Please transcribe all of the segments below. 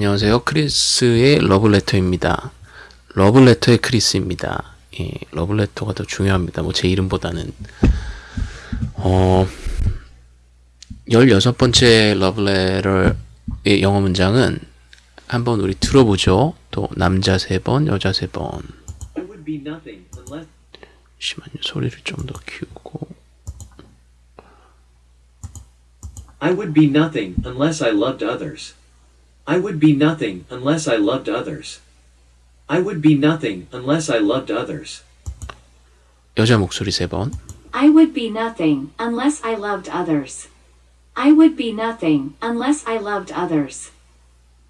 안녕하세요. 크리스의 러브레터입니다. 러브레터의 크리스입니다. 예, 러브레터가 더 중요합니다. 뭐 제 이름보다는. 어, 16번째 러브레터의 영어 문장은 한번 우리 들어보죠. 또 남자 세 번, 여자 세 번. It would be nothing unless 잠시만요. 소리를 좀 더 키우고. I would be nothing unless I loved others. I would be nothing unless I loved others. I would be nothing unless I loved others. 여자 목소리 세 번. I would be nothing unless I loved others. I would be nothing unless I loved others.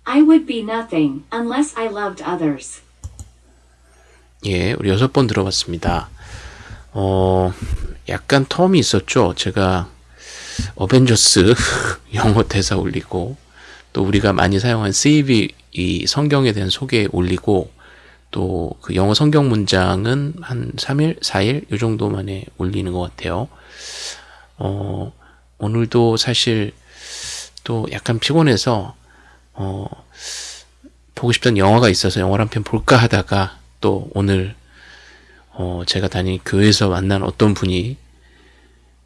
I would be nothing unless I loved others. 예, 우리 여섯 번 들어봤습니다. 어, 약간 텀이 있었죠. 제가 어벤져스 영어 대사 올리고 또 우리가 많이 사용한 CV 이 성경에 대한 소개 올리고 또 그 영어 성경 문장은 한 3일, 4일 요 정도 만에 올리는 것 같아요. 어, 오늘도 사실 또 약간 피곤해서 어, 보고 싶던 영화가 있어서 영화를 한 편 볼까 하다가 또 오늘 어, 제가 다닌 교회에서 만난 어떤 분이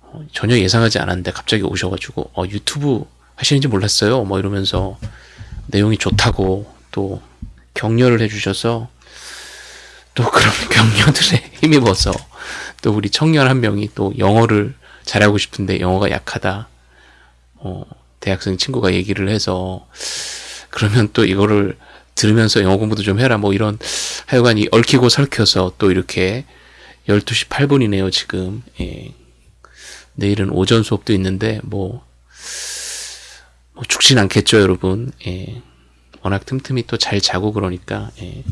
어, 전혀 예상하지 않았는데 갑자기 오셔가지고 어, 유튜브 하시는지 몰랐어요. 뭐 이러면서 내용이 좋다고 또 격려를 해주셔서 또 그런 격려들에 힘입어서 또 우리 청년 한 명이 또 영어를 잘하고 싶은데 영어가 약하다. 어, 대학생 친구가 얘기를 해서 그러면 또 이거를 들으면서 영어 공부도 좀 해라 뭐 이런 하여간 이 얽히고 설켜서 또 이렇게 12시 8분이네요 지금 예. 내일은 오전 수업도 있는데 뭐, 뭐 죽진 않겠죠 여러분 예. 워낙 틈틈이 또 잘 자고 그러니까 예.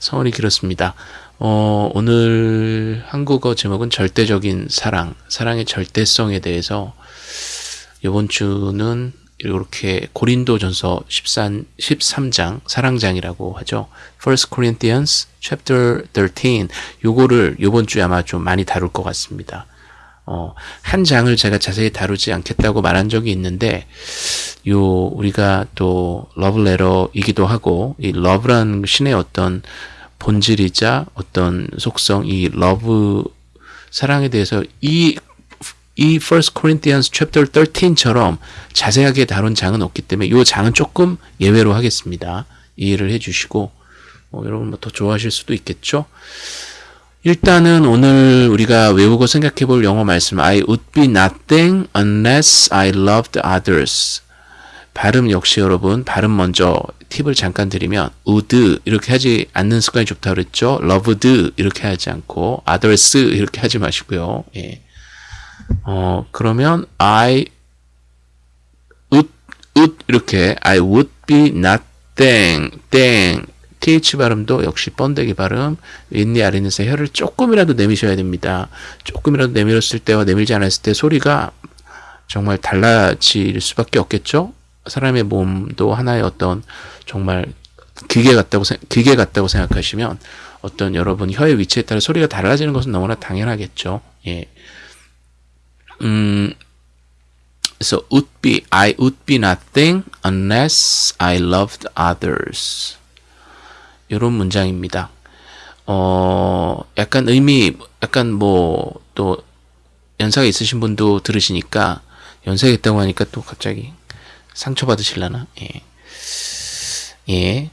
성원이 길었습니다 어, 오늘 한국어 제목은 절대적인 사랑 사랑의 절대성에 대해서 이번 주는 이렇게 고린도전서 13, 13장 사랑장이라고 하죠. First Corinthians chapter 13 요거를 요번 주에 아마 좀 많이 다룰 것 같습니다. 어, 한 장을 제가 자세히 다루지 않겠다고 말한 적이 있는데 요 우리가 또 러브레터이기도 하고 이 love라는 신의 어떤 본질이자 어떤 속성 이 love 사랑에 대해서 이 이 First Corinthians chapter 13처럼 자세하게 다룬 장은 없기 때문에 이 장은 조금 예외로 하겠습니다. 이해를 해주시고 어, 여러분 뭐 더 좋아하실 수도 있겠죠. 일단은 오늘 우리가 외우고 생각해 볼 영어 말씀 I would be nothing unless I loved others 발음 역시 여러분 발음 먼저 팁을 잠깐 드리면 would 이렇게 하지 않는 습관이 좋다고 그랬죠. loved 이렇게 하지 않고 others 이렇게 하지 마시고요. 예. 어, 그러면 I would, would 이렇게 I would be nothing, 땡, th 발음도 역시 번데기 발음, 윗니 아랫니에서 혀를 조금이라도 내미셔야 됩니다. 조금이라도 내밀었을 때와 내밀지 않았을 때 소리가 정말 달라질 수밖에 없겠죠? 사람의 몸도 하나의 어떤 정말 기계 같다고, 기계 같다고 생각하시면 어떤 여러분 혀의 위치에 따라 소리가 달라지는 것은 너무나 당연하겠죠. 예. 음, so would be, I would be nothing unless I loved others. 이런 문장입니다. 어, 약간 의미, 약간 뭐, 또, 연세가 있으신 분도 들으시니까, 연세가 있다고 하니까 또 갑자기 상처받으실라나? 예. 예.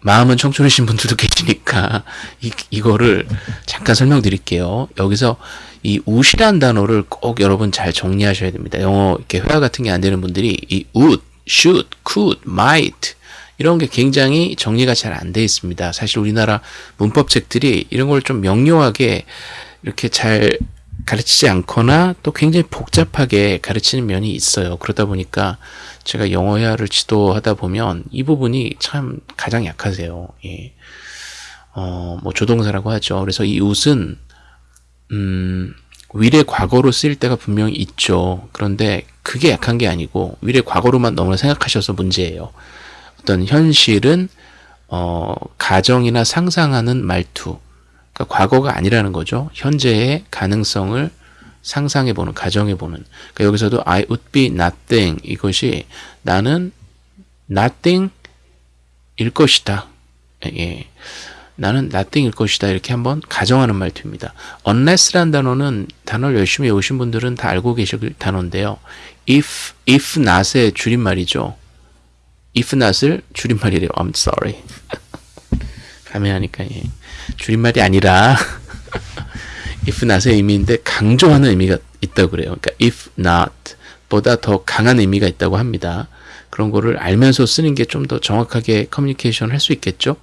마음은 청춘이신 분들도 계시니까, 이, 이거를 잠깐 설명드릴게요. 여기서 이 would 단어를 꼭 여러분 잘 정리하셔야 됩니다. 영어 이렇게 회화 같은 게 안 되는 분들이 이 would, should, could, might 이런 게 굉장히 정리가 잘 안 돼 있습니다. 사실 우리나라 문법책들이 이런 걸 좀 명료하게 이렇게 잘 가르치지 않거나 또 굉장히 복잡하게 가르치는 면이 있어요. 그러다 보니까 제가 영어 회화를 지도하다 보면 이 부분이 참 가장 약하세요. 예. 어, 뭐 조동사라고 하죠. 그래서 이 웃은 음, 위례 과거로 쓰일 때가 분명히 있죠. 그런데 그게 약한 게 아니고 위례 과거로만 너무 생각하셔서 문제예요. 어떤 현실은 어, 가정이나 상상하는 말투, 그러니까 과거가 아니라는 거죠. 현재의 가능성을 상상해보는, 가정해보는. 그러니까 여기서도 I would be nothing 이것이 나는 nothing 일 것이다. 예. 나는 nothing일 것이다. 이렇게 한번 가정하는 말투입니다. unless라는 단어는 단어를 열심히 외우신 분들은 다 알고 계실 단어인데요. if, if not의 줄임말이죠. If not을 줄임말이래요. I'm sorry. 가면하니까 예. 줄임말이 아니라 if not의 의미인데 강조하는 의미가 있다고 그래요. 그러니까 if not 보다 더 강한 의미가 있다고 합니다. 그런 거를 알면서 쓰는 게 좀 더 정확하게 커뮤니케이션 할수 있겠죠?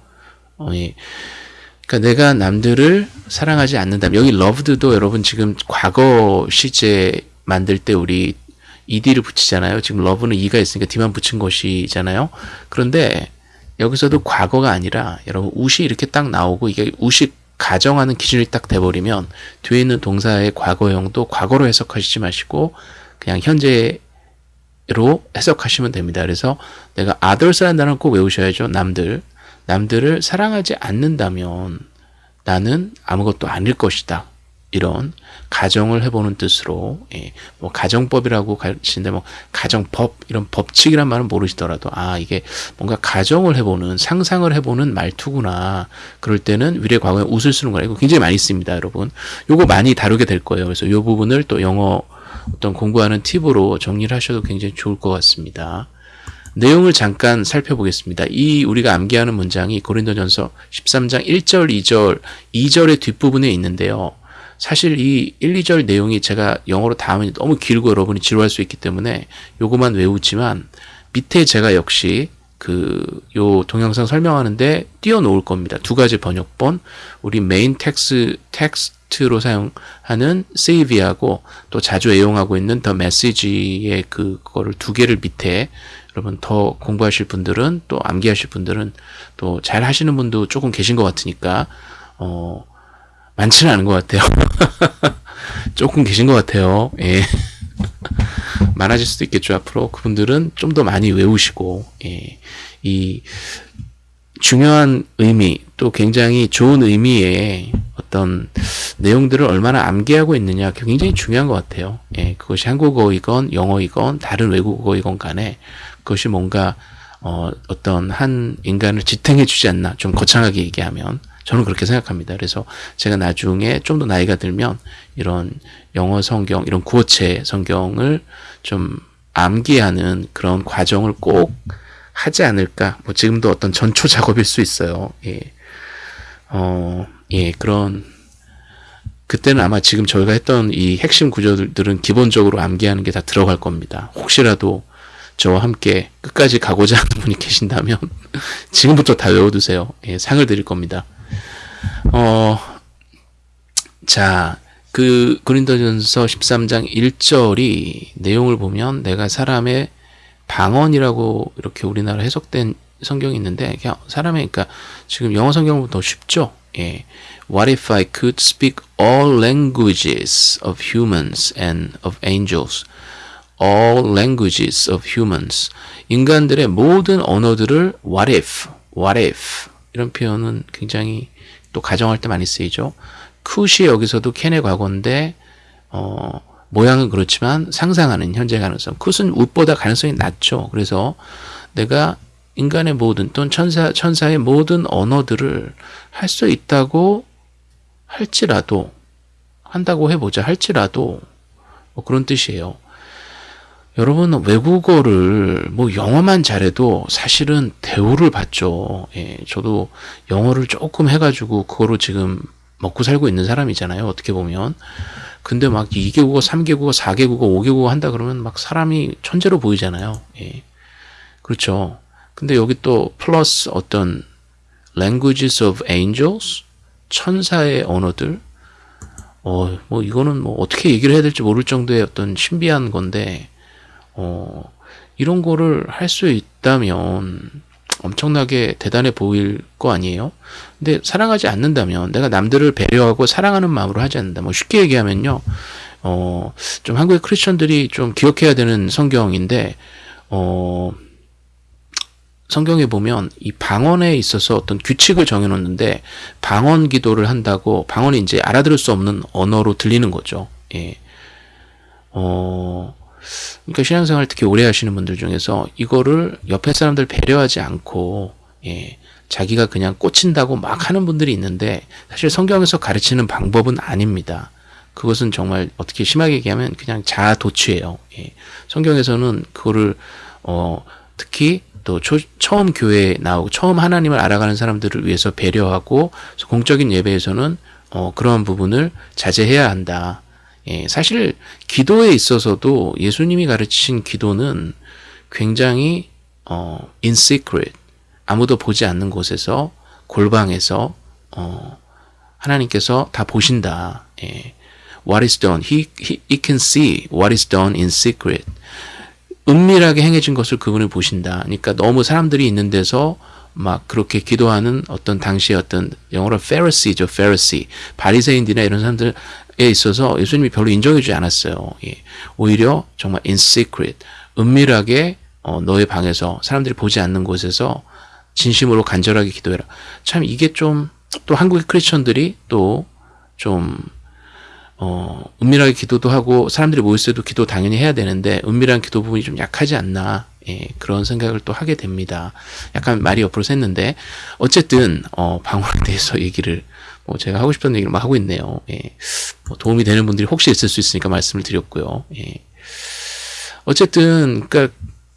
어, 예. 그러니까 내가 남들을 사랑하지 않는다면 여기 loved도 여러분 지금 과거 시제 만들 때 우리 ed를 붙이잖아요. 지금 love는 e가 있으니까 d만 붙인 것이잖아요. 그런데 여기서도 과거가 아니라 여러분 우시 이렇게 딱 나오고 이게 우시 가정하는 기준이 딱 돼버리면 뒤에 있는 동사의 과거형도 과거로 해석하시지 마시고 그냥 현재로 해석하시면 됩니다. 그래서 내가 others라는 단어를 꼭 외우셔야죠. 남들. 남들을 사랑하지 않는다면 나는 아무것도 아닐 것이다. 이런 가정을 해보는 뜻으로 예, 뭐 가정법이라고 가르치는데 뭐 가정법 이런 법칙이란 말은 모르시더라도 아 이게 뭔가 가정을 해보는 상상을 해보는 말투구나. 그럴 때는 위례 과거에 웃을 쓰는 거라 이거 굉장히 많이 씁니다 여러분. 요거 많이 다루게 될 거예요. 그래서 요 부분을 또 영어 어떤 공부하는 팁으로 정리를 하셔도 굉장히 좋을 것 같습니다. 내용을 잠깐 살펴보겠습니다. 이 우리가 암기하는 문장이 고린도전서 13장 1절, 2절, 2절의 뒷부분에 있는데요. 사실 이 1, 2절 내용이 제가 영어로 다 하면 너무 길고 여러분이 지루할 수 있기 때문에 요거만 외우지만 밑에 제가 역시 그 요 동영상 설명하는데 띄워놓을 겁니다. 두 가지 번역본 우리 메인 텍스 텍스트로 사용하는 CEB하고 또 자주 애용하고 있는 The Message의 그거를 두 개를 밑에 여러분 더 공부하실 분들은 또 암기하실 분들은 또 잘 하시는 분도 조금 계신 것 같으니까 어 많지는 않은 것 같아요. 조금 계신 것 같아요. 예. 많아질 수도 있겠죠 앞으로 그분들은 좀 더 많이 외우시고 예. 이 중요한 의미 또 굉장히 좋은 의미의 어떤 내용들을 얼마나 암기하고 있느냐 굉장히 중요한 것 같아요. 예, 그것이 한국어이건 영어이건 다른 외국어이건 간에 그것이 뭔가 어, 어떤 한 인간을 지탱해 주지 않나 좀 거창하게 얘기하면 저는 그렇게 생각합니다. 그래서 제가 나중에 좀 더 나이가 들면 이런 영어 성경, 이런 구어체 성경을 좀 암기하는 그런 과정을 꼭 하지 않을까. 뭐 지금도 어떤 전초 작업일 수 있어요. 예. 어, 예, 그런 그때는 아마 지금 저희가 했던 이 핵심 구조들은 기본적으로 암기하는 게 다 들어갈 겁니다. 혹시라도 저와 함께 끝까지 가고자 하는 분이 계신다면 지금부터 다 외워두세요. 예, 상을 드릴 겁니다. 어, 자, 그 그린도전서 13장 1절이 내용을 보면 내가 사람의 방언이라고 이렇게 우리나라 해석된 성경이 있는데 그냥 사람의 그러니까 지금 영어 성경보다 더 쉽죠. 예. What if I could speak all languages of humans and of angels? All languages of humans. 인간들의 모든 언어들을 what if, what if 이런 표현은 굉장히 또 가정할 때 많이 쓰이죠. 굿이 여기서도 캔의 과거인데 어, 모양은 그렇지만 상상하는 현재 가능성. 굿은 웃보다 가능성이 낮죠. 그래서 내가 인간의 모든 또는 천사 천사의 모든 언어들을 할 수 있다고 할지라도 한다고 해보자 할지라도 뭐 그런 뜻이에요. 여러분 외국어를 뭐 영어만 잘해도 사실은 대우를 받죠. 예, 저도 영어를 조금 해가지고 그거로 지금 먹고 살고 있는 사람이잖아요. 어떻게 보면. 근데 막 2개 국어, 3개 국어, 4개 국어, 5개 국어 한다 그러면 막 사람이 천재로 보이잖아요. 예. 그렇죠. 근데 여기 또 플러스 어떤 languages of angels 천사의 언어들 어, 뭐 이거는 뭐 어떻게 얘기를 해야 될지 모를 정도의 어떤 신비한 건데 어, 이런 거를 할 수 있다면 엄청나게 대단해 보일 거 아니에요? 근데 사랑하지 않는다면 내가 남들을 배려하고 사랑하는 마음으로 하지 않는다. 뭐 쉽게 얘기하면요. 어, 좀 한국의 크리스천들이 좀 기억해야 되는 성경인데 어, 성경에 보면 이 방언에 있어서 어떤 규칙을 정해놓는데 방언 기도를 한다고 방언이 이제 알아들을 수 없는 언어로 들리는 거죠. 예. 어, 그러니까 신앙생활 특히 오래 하시는 분들 중에서 이거를 옆에 사람들 배려하지 않고 예. 자기가 그냥 꽂힌다고 막 하는 분들이 있는데 사실 성경에서 가르치는 방법은 아닙니다. 그것은 정말 어떻게 심하게 얘기하면 그냥 자아도취예요. 예. 성경에서는 그거를 어 특히 또 초, 처음 교회에 나오고 처음 하나님을 알아가는 사람들을 위해서 배려하고 공적인 예배에서는 어 그러한 부분을 자제해야 한다. 예, 사실 기도에 있어서도 예수님이 가르치신 기도는 굉장히 어 in secret 아무도 보지 않는 곳에서 골방에서 어 하나님께서 다 보신다. 예. What is done? He, he, he can see what is done in secret. 은밀하게 행해진 것을 그분을 보신다. 그러니까 너무 사람들이 있는 데서 막 그렇게 기도하는 어떤 당시의 어떤 영어로 Pharisee죠, Pharisee. 바리새인들이나 이런 사람들 에 있어서 예수님이 별로 인정해주지 않았어요. 예. 오히려 정말 in secret, 은밀하게 어, 너의 방에서 사람들이 보지 않는 곳에서 진심으로 간절하게 기도해라. 참 이게 좀 또 한국의 크리스천들이 또좀 어, 은밀하게 기도도 하고 사람들이 모였을 때도 기도 당연히 해야 되는데 은밀한 기도 부분이 좀 약하지 않나 예, 그런 생각을 또 하게 됩니다. 약간 말이 옆으로 샜는데 어쨌든 어, 방언에 대해서 얘기를 뭐 제가 하고 싶은 얘기를 막 하고 있네요. 예, 뭐 도움이 되는 분들이 혹시 있을 수 있으니까 말씀을 드렸고요. 예. 어쨌든 그러니까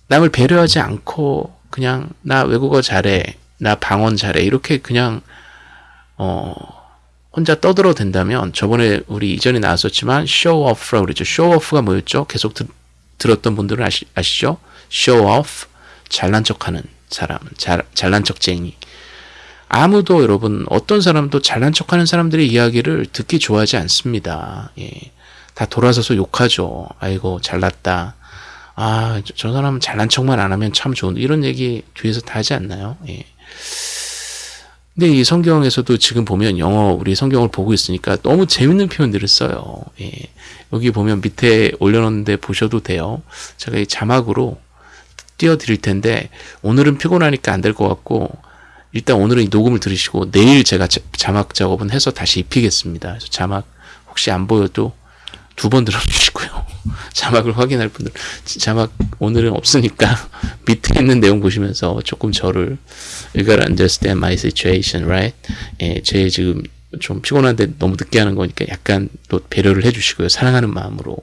남을 배려하지 않고 그냥 나 외국어 잘해, 나 방언 잘해 이렇게 그냥 어 혼자 떠들어 된다면 저번에 우리 이전에 나왔었지만 쇼오프라고 그랬죠. 쇼오프가 뭐였죠? 계속 드, 들었던 분들은 아시, 아시죠? 쇼오프 잘난 척하는 사람, 잘, 잘난 척쟁이. 아무도 여러분 어떤 사람도 잘난 척하는 사람들의 이야기를 듣기 좋아하지 않습니다. 예. 다 돌아서서 욕하죠. 아이고 잘났다. 아, 저, 저 사람은 잘난 척만 안 하면 참 좋은 이런 얘기 뒤에서 다 하지 않나요? 예. 근데 이 성경에서도 지금 보면 영어 우리 성경을 보고 있으니까 너무 재밌는 표현들을 써요. 예. 여기 보면 밑에 올려놓는데 보셔도 돼요. 제가 이 자막으로 띄워드릴 텐데 오늘은 피곤하니까 안 될 것 같고 일단 오늘은 이 녹음을 들으시고 내일 제가 자막 작업은 해서 다시 입히겠습니다. 그래서 자막 혹시 안 보여도 두 번 들어주시고요. 자막을 확인할 분들 자막 오늘은 없으니까 밑에 있는 내용 보시면서 조금 저를 You gotta understand my situation, right? 예, 제 지금 좀 피곤한데 너무 늦게 하는 거니까 약간 또 배려를 해주시고요. 사랑하는 마음으로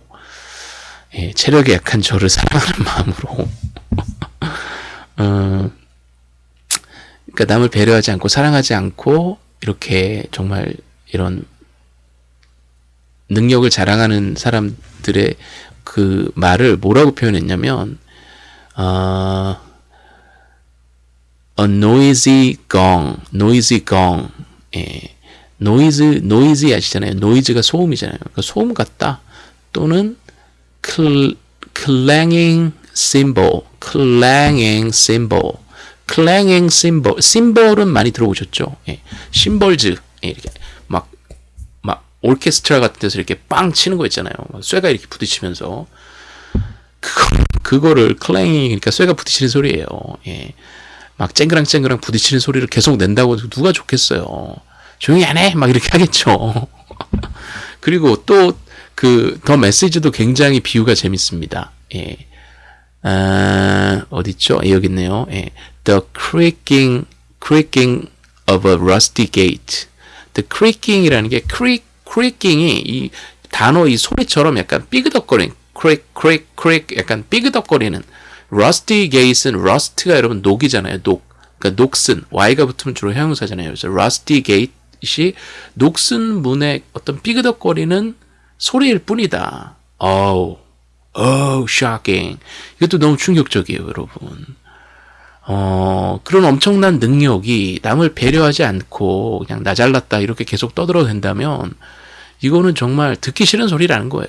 예, 체력이 약한 저를 사랑하는 마음으로 어, 그러니까 남을 배려하지 않고 사랑하지 않고 이렇게 정말 이런 능력을 자랑하는 사람들의 그 말을 뭐라고 표현했냐면 어, a noisy gong, noisy gong. 예. 노이즈, 노이즈 아시잖아요. 노이즈가 소음이잖아요. 그러니까 소음 같다. 또는 cl, clanging cymbal, clanging clanging cymbal. 심벌은 많이 들어보셨죠? 예. 심벌즈. 예, 이렇게 막, 막, 오케스트라 같은 데서 이렇게 빵 치는 거 있잖아요. 쇠가 이렇게 부딪히면서. 그거, 그거를 클랭잉, 그러니까 쇠가 부딪히는 소리예요. 예. 막 쨍그랑쨍그랑 부딪히는 소리를 계속 낸다고 누가 좋겠어요. 조용히 안 해! 막 이렇게 하겠죠. 그리고 또 그 더 메시지도 굉장히 비유가 재밌습니다. 예. 아, 어딨죠? 예, 여기 있네요. 예. The creaking, creaking of a rusty gate. The creaking이라는 게 creak, creaking이 이 단어 이 소리처럼 약간 삐그덕거리는 creak, creak, creak 약간 삐그덕거리는 rusty gate은 rust가 여러분 녹이잖아요. 녹. 그러니까 녹슨 y가 붙으면 주로 형용사잖아요. 그래서 rusty gate이 녹슨 문의 어떤 삐그덕거리는 소리일 뿐이다. 어우, 어우, shocking. 이것도 너무 충격적이에요, 여러분. 어, 그런 엄청난 능력이 남을 배려하지 않고 그냥 나 잘났다 이렇게 계속 떠들어도 된다면 이거는 정말 듣기 싫은 소리라는 거예요.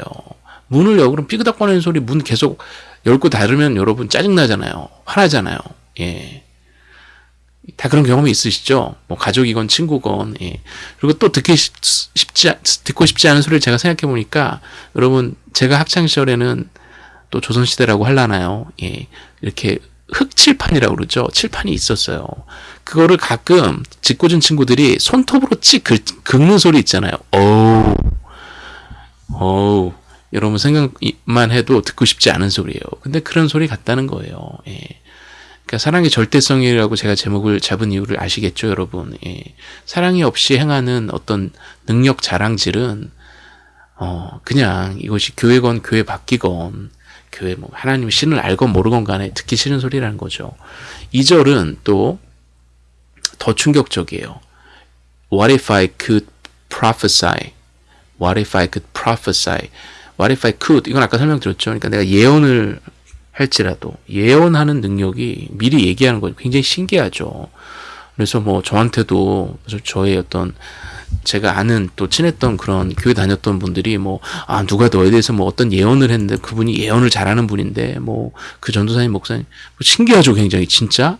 문을 여그럼 삐그덕거리는 소리 문 계속 열고 닫으면 여러분 짜증나잖아요. 화나잖아요. 예. 다 그런 경험이 있으시죠? 뭐 가족이건 친구건 예. 그리고 또 듣기 쉽지 듣고 싶지 않은 소리를 제가 생각해 보니까 여러분 제가 학창 시절에는 또 조선 시대라고 할라나요? 예. 이렇게 흑칠판이라고 그러죠. 칠판이 있었어요. 그거를 가끔 짓궂은 친구들이 손톱으로 찍 긁는 소리 있잖아요. 어우. 어우. 여러분 생각만 해도 듣고 싶지 않은 소리예요. 근데 그런 소리 같다는 거예요. 예. 그러니까 사랑의 절대성이라고 제가 제목을 잡은 이유를 아시겠죠, 여러분? 예. 사랑이 없이 행하는 어떤 능력 자랑질은 어 그냥 이것이 교회건 교회 바뀌건 교회 뭐 하나님 신을 알건 모르건 간에 듣기 싫은 소리라는 거죠. 2절은 또 더 충격적이에요. What if I could prophesy? What if I could prophesy? What if I could? 이건 아까 설명드렸죠. 그러니까 내가 예언을 할지라도 예언하는 능력이 미리 얘기하는 거 굉장히 신기하죠. 그래서 뭐 저한테도 저의 어떤 제가 아는 또 친했던 그런 교회 다녔던 분들이 뭐 아 누가 너에 대해서 뭐 어떤 예언을 했는데 그분이 예언을 잘하는 분인데 뭐 그 전도사님 목사님 뭐 신기하죠 굉장히 진짜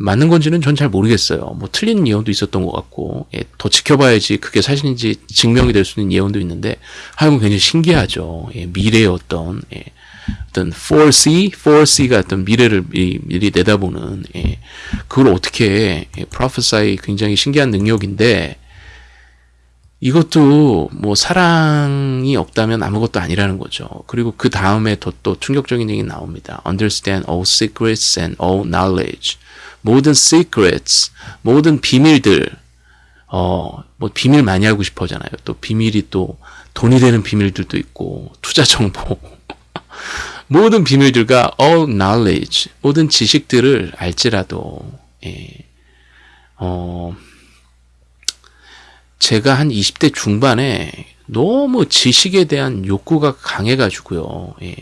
맞는 건지는 전 잘 모르겠어요. 뭐 틀린 예언도 있었던 것 같고 예, 더 지켜봐야지 그게 사실인지 증명이 될 수 있는 예언도 있는데 하여간 굉장히 신기하죠. 예, 미래의 어떤 예, 어떤 4C, 4C가 어떤 미래를 미리, 미리 내다보는 예, 그걸 어떻게 예, prophesy 굉장히 신기한 능력인데 이것도 뭐 사랑이 없다면 아무것도 아니라는 거죠. 그리고 그 다음에 더또 충격적인 얘기 나옵니다. Understand all secrets and all knowledge. 모든 secrets, 모든 비밀들, 어, 뭐 비밀 많이 알고 싶어 하잖아요. 또 비밀이 또 돈이 되는 비밀들도 있고, 투자 정보. 모든 비밀들과 all knowledge, 모든 지식들을 알지라도, 예, 어, 제가 한 20대 중반에 너무 지식에 대한 욕구가 강해가지고요. 예,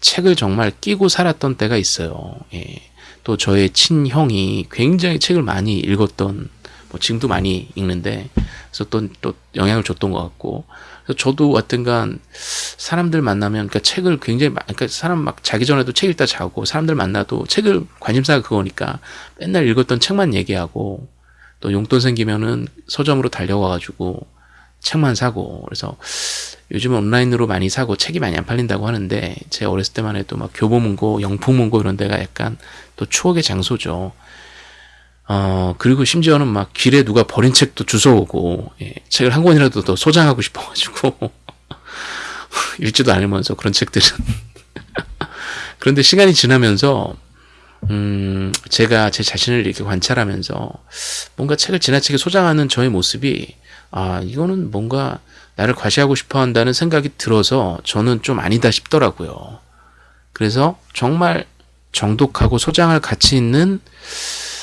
책을 정말 끼고 살았던 때가 있어요. 예, 또 저의 친형이 굉장히 책을 많이 읽었던, 뭐 지금도 많이 읽는데, 그래서 또, 또 영향을 줬던 것 같고, 그래서 저도 하여튼간 사람들 만나면, 그러니까 책을 굉장히, 마- 그러니까 사람 막 자기 전에도 책 읽다 자고, 사람들 만나도 책을 관심사가 그거니까 맨날 읽었던 책만 얘기하고, 또 용돈 생기면은 서점으로 달려가가지고 책만 사고 그래서 요즘 온라인으로 많이 사고 책이 많이 안 팔린다고 하는데 제 어렸을 때만 해도 막 교보문고, 영풍문고 이런 데가 약간 또 추억의 장소죠. 어 그리고 심지어는 막 길에 누가 버린 책도 주워오고 예, 책을 한 권이라도 더 소장하고 싶어가지고 읽지도 않으면서 그런 책들은 그런데 시간이 지나면서 음, 제가 제 자신을 이렇게 관찰하면서 뭔가 책을 지나치게 소장하는 저의 모습이 아, 이거는 뭔가 나를 과시하고 싶어 한다는 생각이 들어서 저는 좀 아니다 싶더라고요. 그래서 정말 정독하고 소장할 가치 있는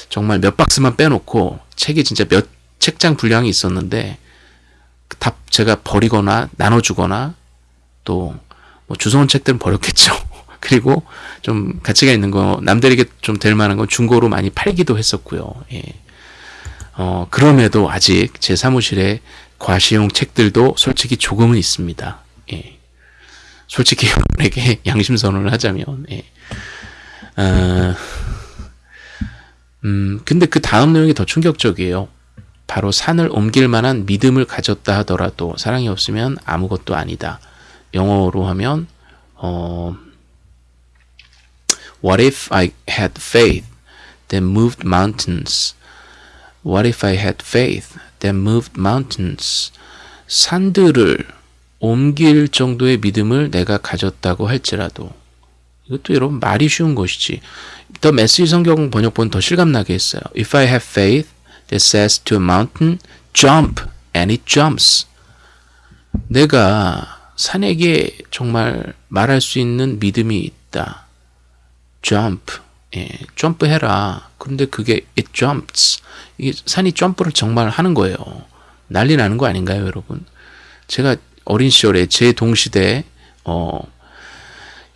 정말 몇 박스만 빼놓고 책이 진짜 몇 책장 분량이 있었는데 다 제가 버리거나 나눠주거나 또 뭐 주워온 책들은 버렸겠죠. 그리고 좀 가치가 있는 거 남들에게 좀 될 만한 건 중고로 많이 팔기도 했었고요. 예. 어, 그럼에도 아직 제 사무실에 과시용 책들도 솔직히 조금은 있습니다. 예. 솔직히 여러분에게 양심 선언을 하자면, 예. 어, 음, 근데 그 다음 내용이 더 충격적이에요. 바로 산을 옮길 만한 믿음을 가졌다 하더라도 사랑이 없으면 아무것도 아니다. 영어로 하면, 어, What if I had faith that moved mountains? What if I had faith that moved mountains? 산들을 옮길 정도의 믿음을 내가 가졌다고 할지라도 이것도 여러분 말이 쉬운 것이지. 더 메시지 성경 번역본 더 실감나게 했어요. If I have faith that says to a mountain, jump, and it jumps. 내가 산에게 정말 말할 수 있는 믿음이 있다. Jump. 예, 점프해라. 그런데 그게 it jumps. 이게 산이 점프를 정말 하는 거예요. 난리 나는 거 아닌가요, 여러분? 제가 어린 시절에 제 동시대 어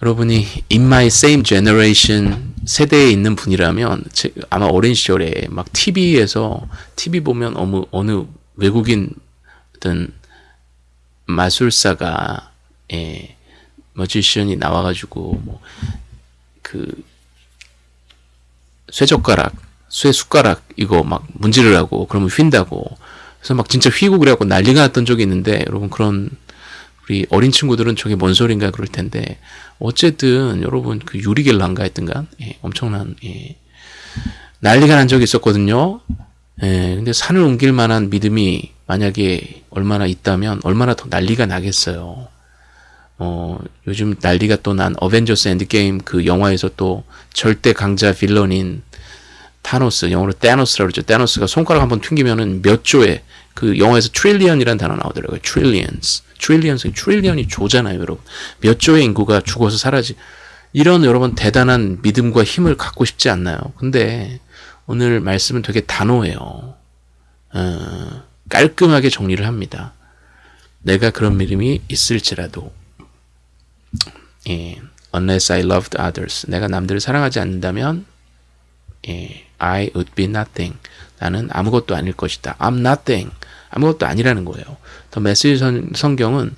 여러분이 in my same generation 세대에 있는 분이라면 제, 아마 어린 시절에 막 TV에서 TV 보면 어느 어느 외국인 어떤 마술사가 예, 머지션이 나와가지고 뭐 그 쇠젓가락, 쇠숟가락 이거 막 문지를 하고 그러면 휜다고 그래서 막 진짜 휘고 그래갖고 난리가 났던 적이 있는데 여러분 그런 우리 어린 친구들은 저게 뭔 소린가 그럴 텐데 어쨌든 여러분 그 유리겔란가 했던가 예, 엄청난 예, 난리가 난 적이 있었거든요. 예, 근데 산을 옮길 만한 믿음이 만약에 얼마나 있다면 얼마나 더 난리가 나겠어요. 어, 요즘 난리가 또 난 어벤져스 엔드게임 그 영화에서 또 절대 강자 villain인 타노스, 영어로 Thanos라고 그러죠. Thanos가 손가락 한번 튕기면은 몇 조에 그 영화에서 trillion이라는 단어 나오더라고요. trillions. trillions, trillion이 조잖아요, 여러분. 몇 조의 인구가 죽어서 사라지. 이런 여러분 대단한 믿음과 힘을 갖고 싶지 않나요? 근데 오늘 말씀은 되게 단호해요. 어, 깔끔하게 정리를 합니다. 내가 그런 믿음이 있을지라도 예, unless I loved others 내가 남들을 사랑하지 않는다면 예, I would be nothing 나는 아무것도 아닐 것이다. I'm nothing 아무것도 아니라는 거예요. 더 메시지 선, 성경은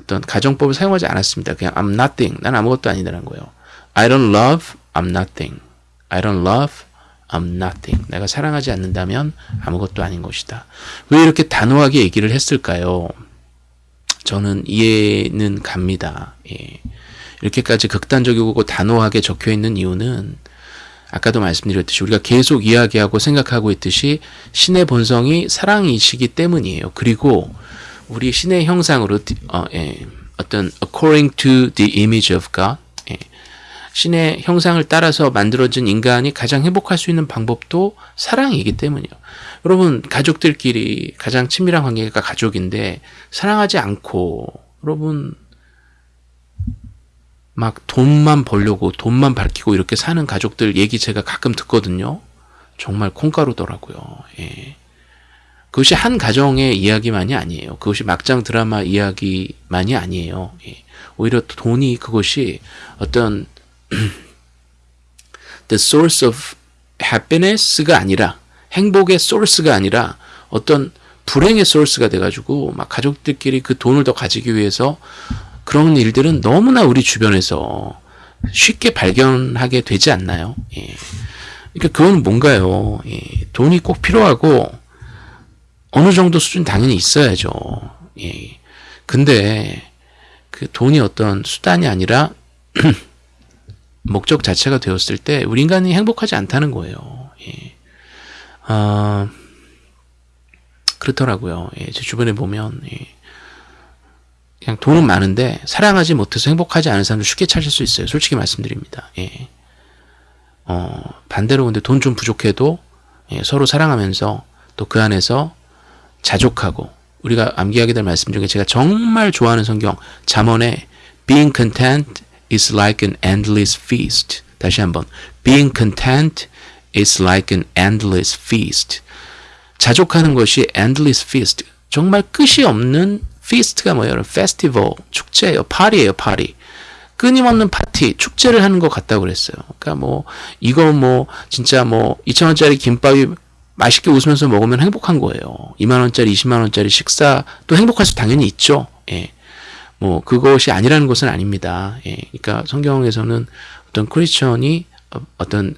어떤 가정법을 사용하지 않았습니다. 그냥 I'm nothing 난 아무것도 아니다라는 거예요. I don't love I'm nothing I don't love I'm nothing. 내가 사랑하지 않는다면 아무것도 아닌 것이다. 왜 이렇게 단호하게 얘기를 했을까요? 저는 이해는 갑니다. 예. 이렇게까지 극단적이고 단호하게 적혀 있는 이유는 아까도 말씀드렸듯이 우리가 계속 이야기하고 생각하고 있듯이 신의 본성이 사랑이시기 때문이에요. 그리고 우리 신의 형상으로 어, 예, 어떤 according to the image of God 예, 신의 형상을 따라서 만들어진 인간이 가장 행복할 수 있는 방법도 사랑이기 때문이에요. 여러분 가족들끼리 가장 친밀한 관계가 가족인데 사랑하지 않고 여러분 막 돈만 벌려고 돈만 밝히고 이렇게 사는 가족들 얘기 제가 가끔 듣거든요. 정말 콩가루더라고요. 예. 그것이 한 가정의 이야기만이 아니에요. 그것이 막장 드라마 이야기만이 아니에요. 예. 오히려 돈이 그것이 어떤 the source of happiness가 아니라 행복의 source가 아니라 어떤 불행의 source가 돼가지고 막 가족들끼리 그 돈을 더 가지기 위해서 그런 일들은 너무나 우리 주변에서 쉽게 발견하게 되지 않나요? 예. 그러니까 그건 뭔가요? 예. 돈이 꼭 필요하고 어느 정도 수준 당연히 있어야죠. 예. 근데 그 돈이 어떤 수단이 아니라 목적 자체가 되었을 때 우리 인간이 행복하지 않다는 거예요. 예. 아, 그렇더라고요. 예. 제 주변에 보면 예. 그냥 돈은 많은데 사랑하지 못해서 행복하지 않은 사람도 쉽게 찾을 수 있어요. 솔직히 말씀드립니다. 예. 어, 반대로 근데 돈 좀 부족해도 예, 서로 사랑하면서 또 그 안에서 자족하고 우리가 암기하게 될 말씀 중에 제가 정말 좋아하는 성경 잠언에 being content is like an endless feast. 다시 한번 being content is like an endless feast. 자족하는 것이 endless feast. 정말 끝이 없는 feast가 뭐예요? 페스티벌, 축제예요. 파리예요, 파리. 끊임없는 파티, 축제를 하는 것 같다고 그랬어요. 그러니까 뭐 이거 뭐 진짜 뭐 2천 원짜리 김밥이 맛있게 웃으면서 먹으면 행복한 거예요. 2만 원짜리, 20만 원짜리 식사 또 행복할 수 당연히 있죠. 예. 뭐 그것이 아니라는 것은 아닙니다. 예. 그러니까 성경에서는 어떤 크리스천이 어떤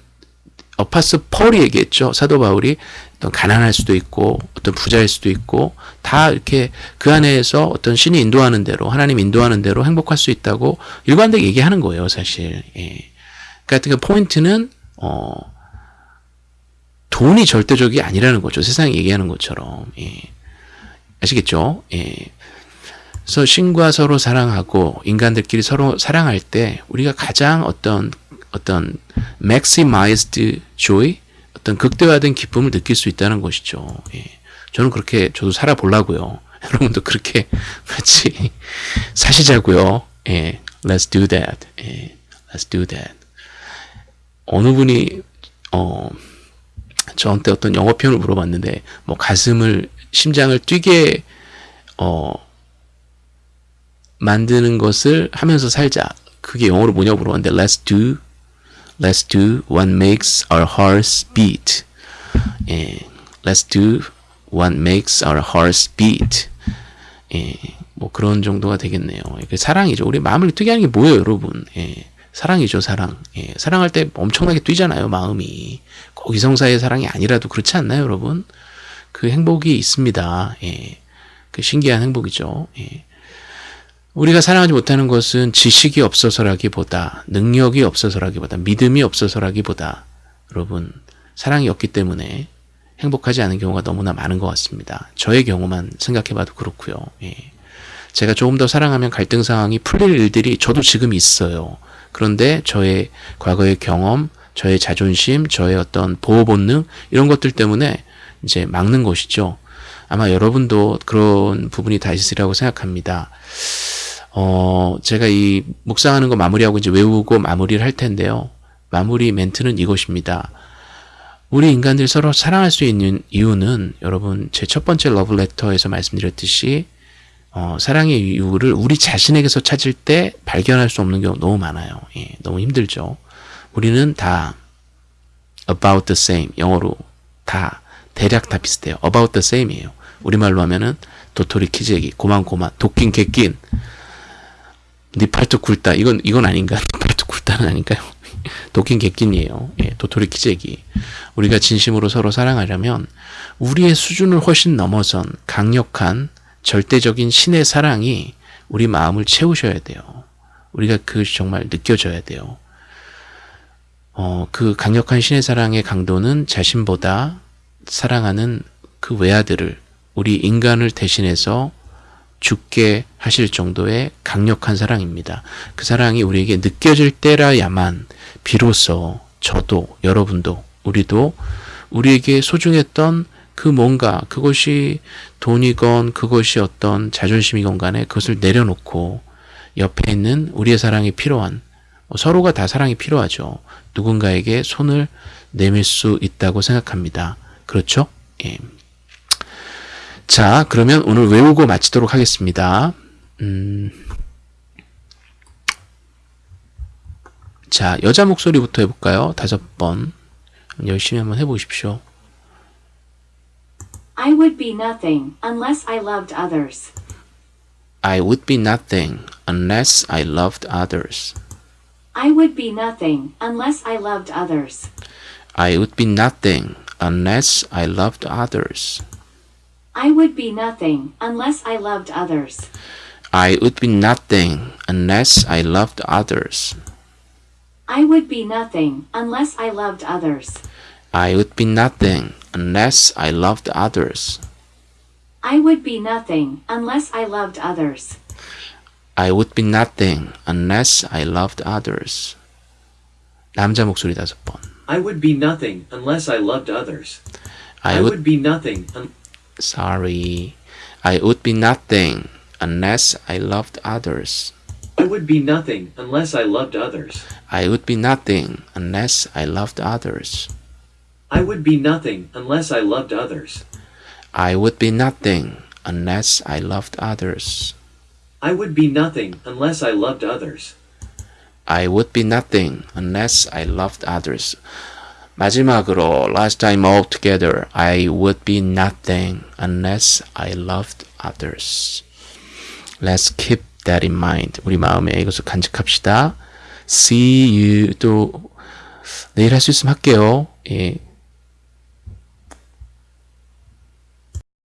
어파스 펄이 얘기했죠. 사도 바울이 어떤 가난할 수도 있고 어떤 부자일 수도 있고 다 이렇게 그 안에서 어떤 신이 인도하는 대로 하나님 인도하는 대로 행복할 수 있다고 일관되게 얘기하는 거예요. 사실. 예. 그러니까 그 포인트는 어 돈이 절대적이 아니라는 거죠. 세상이 얘기하는 것처럼. 예. 아시겠죠? 예. 그래서 신과 서로 사랑하고 인간들끼리 서로 사랑할 때 우리가 가장 어떤 어떤 maximized joy 어떤 극대화된 기쁨을 느낄 수 있다는 것이죠. 예. 저는 그렇게 저도 살아보려고요. 여러분도 그렇게 같이 사시자고요. 예. Let's do that. 예. Let's do that. 어느 분이 어 저한테 어떤 영어 표현을 물어봤는데 뭐 가슴을 심장을 뛰게 어 만드는 것을 하면서 살자. 그게 영어로 뭐냐고 물어봤는데 let's do let's do what makes our hearts beat. 예, let's do what makes our hearts beat. 예, 뭐 그런 정도가 되겠네요. 그 사랑이죠. 우리 마음을 뛰게 하는 게 뭐예요, 여러분? 예, 사랑이죠, 사랑. 예, 사랑할 때 엄청나게 뛰잖아요, 마음이. 꼭 이성사의 사랑이 아니라도 그렇지 않나요, 여러분? 그 행복이 있습니다. 예, 그 신기한 행복이죠. 예. 우리가 사랑하지 못하는 것은 지식이 없어서라기보다 능력이 없어서라기보다 믿음이 없어서라기보다 여러분 사랑이 없기 때문에 행복하지 않은 경우가 너무나 많은 것 같습니다. 저의 경우만 생각해봐도 그렇고요. 예. 제가 조금 더 사랑하면 갈등 상황이 풀릴 일들이 저도 지금 있어요. 그런데 저의 과거의 경험, 저의 자존심, 저의 어떤 보호 본능 이런 것들 때문에 이제 막는 것이죠. 아마 여러분도 그런 부분이 다 있으리라고 생각합니다. 어, 제가 이 묵상하는 거 마무리하고 이제 외우고 마무리를 할 텐데요. 마무리 멘트는 이것입니다. 우리 인간들 서로 사랑할 수 있는 이유는 여러분 제 첫 번째 러브레터에서 말씀드렸듯이 어, 사랑의 이유를 우리 자신에게서 찾을 때 발견할 수 없는 경우 너무 많아요. 예, 너무 힘들죠. 우리는 다 about the same 영어로 다 대략 다 비슷해요. about the same이에요. 우리말로 하면은 도토리 키재기 고만고만 도낀 개낀 네 팔뚝 굵다 이건 이건 아닌가 네 팔뚝 굵다는 아닌가요? 도낀 개낀이에요. 예, 도토리 키재기 우리가 진심으로 서로 사랑하려면 우리의 수준을 훨씬 넘어선 강력한 절대적인 신의 사랑이 우리 마음을 채우셔야 돼요. 우리가 그 정말 느껴져야 돼요. 어, 그 강력한 신의 사랑의 강도는 자신보다 사랑하는 그 외아들을 우리 인간을 대신해서 죽게 하실 정도의 강력한 사랑입니다. 그 사랑이 우리에게 느껴질 때라야만 비로소 저도 여러분도 우리도 우리에게 소중했던 그 뭔가 그것이 돈이건 그것이 어떤 자존심이건 간에 그것을 내려놓고 옆에 있는 우리의 사랑이 필요한 뭐 서로가 다 사랑이 필요하죠. 누군가에게 손을 내밀 수 있다고 생각합니다. 그렇죠? 예. 자, 그러면 오늘 외우고 마치도록 하겠습니다. 음. 자, 여자 목소리부터 해볼까요? 다섯 번. 열심히 한번 해보십시오. I would be nothing unless I loved others. I would be nothing unless I loved others. I would be nothing unless I loved others. I would be nothing unless I loved others. I would be nothing unless I loved others. I would be nothing unless I loved others. I would be nothing unless I loved others. I would be nothing unless I loved others. I would be nothing unless I loved others. I would be nothing unless I loved others. 남자 목소리 다섯 번. I would be nothing unless I loved others. I I would would be nothing un- sorry. I would be nothing unless I loved others. I would be nothing unless I loved others. I would be nothing unless I loved others. I would be nothing unless I loved others. I would be nothing unless I loved others. I would be nothing unless I loved others. I would be nothing unless I loved others. 마지막으로 last time all together I would be nothing unless I loved others. Let's keep that in mind. 우리 마음에 이것을 간직합시다. See you 또 내일 할 수 있으면 할게요. 예.